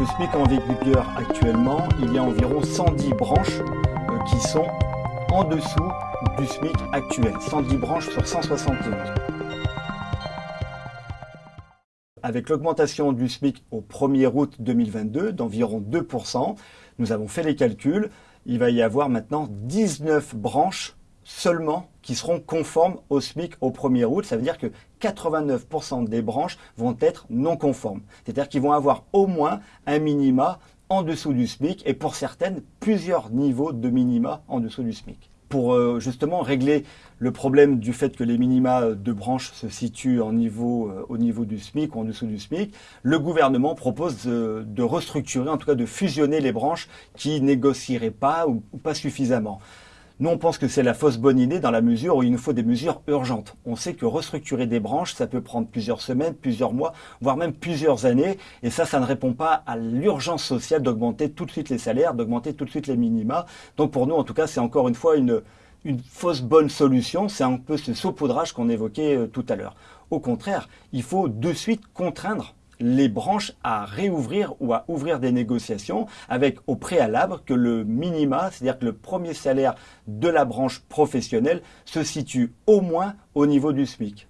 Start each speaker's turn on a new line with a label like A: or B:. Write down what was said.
A: Le SMIC en vigueur actuellement, il y a environ 110 branches euh, qui sont en dessous du SMIC actuel. 110 branches sur 171. Avec l'augmentation du SMIC au 1er août 2022 d'environ 2%, nous avons fait les calculs, il va y avoir maintenant 19 branches seulement qui seront conformes au SMIC au 1er août. Ça veut dire que 89% des branches vont être non conformes. C'est-à-dire qu'ils vont avoir au moins un minima en dessous du SMIC et pour certaines, plusieurs niveaux de minima en dessous du SMIC pour euh, justement régler le problème du fait que les minima de branches se situent euh, au niveau du SMIC ou en dessous du SMIC, le gouvernement propose de, restructurer, en tout cas de fusionner les branches qui négocieraient pas ou, pas suffisamment. Nous, on pense que c'est la fausse bonne idée dans la mesure où il nous faut des mesures urgentes. On sait que restructurer des branches, ça peut prendre plusieurs semaines, plusieurs mois, voire même plusieurs années. Et ça, ça ne répond pas à l'urgence sociale d'augmenter tout de suite les salaires, d'augmenter tout de suite les minima. Donc pour nous, en tout cas, c'est encore une fois une, une fausse bonne solution. C'est un peu ce saupoudrage qu'on évoquait euh, tout à l'heure. Au contraire, il faut de suite contraindre les branches à réouvrir ou à ouvrir des négociations avec au préalable que le minima, c'est-à-dire que le premier salaire de la branche professionnelle se situe au moins au niveau du SMIC.